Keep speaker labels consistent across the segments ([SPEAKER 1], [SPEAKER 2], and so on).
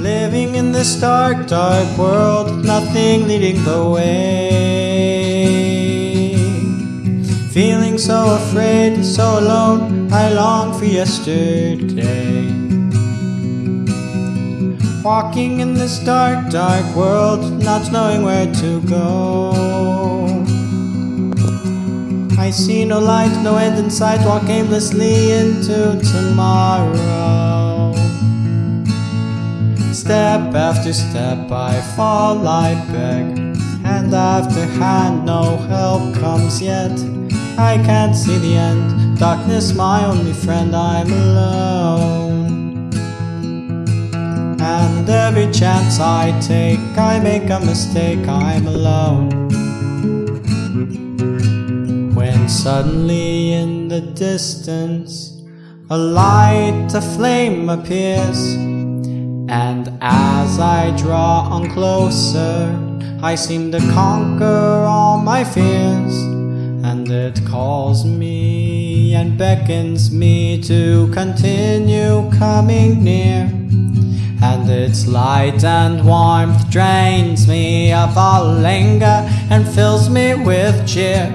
[SPEAKER 1] Living in this dark, dark world, nothing leading the way. Feeling so afraid, so alone, I long for yesterday. Walking in this dark, dark world, not knowing where to go. See no light, no end in sight, walk aimlessly into tomorrow. Step after step I fall, I beg. Hand after hand, no help comes yet. I can't see the end. Darkness my only friend, I'm alone. And every chance I take I make a mistake, I'm alone suddenly in the distance A light, a flame appears and as I draw on closer, I seem to conquer all my fears. And it calls me and beckons me to continue coming near. And its light and warmth drains me of all anger and fills me with cheer.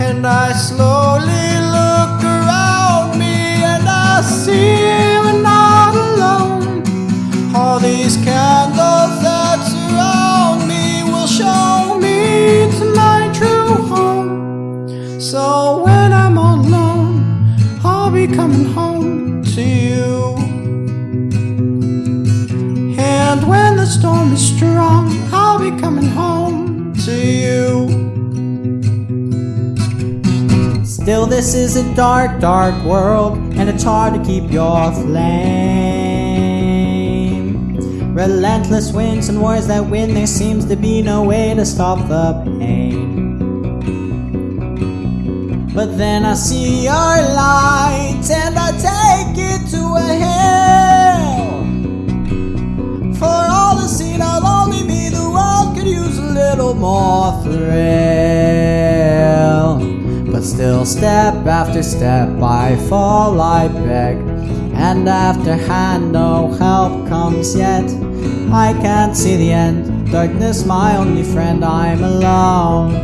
[SPEAKER 1] And I slowly look around me and I see nothing. All these candles that surround me will show me to my true home. So when I'm alone, I'll be coming home to you. And when the storm is strong, I'll be coming home to you. Still, this is a dark, dark world, and it's hard to keep your flame. Relentless winds and wars that win, there seems to be no way to stop the pain. But then I see your light and I take it to a hill. For all the scene, I'll only be the world could use a little more thrill. Step after step, I fall, I beg. And after hand, no help comes yet. I can't see the end. Darkness, my only friend, I'm alone.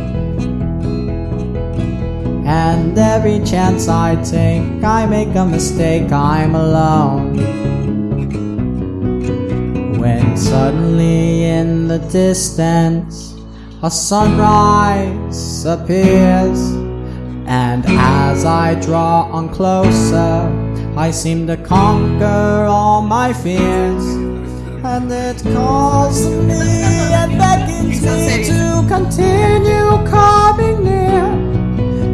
[SPEAKER 1] And every chance I take, I make a mistake, I'm alone. When suddenly in the distance, a sunrise appears. And as I draw on closer, I seem to conquer all my fears and it calls me and beckons me to continue coming near.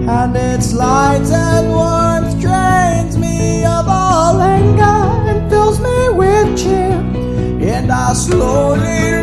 [SPEAKER 1] And its light and warmth drains me of all anger and fills me with cheer. And I slowly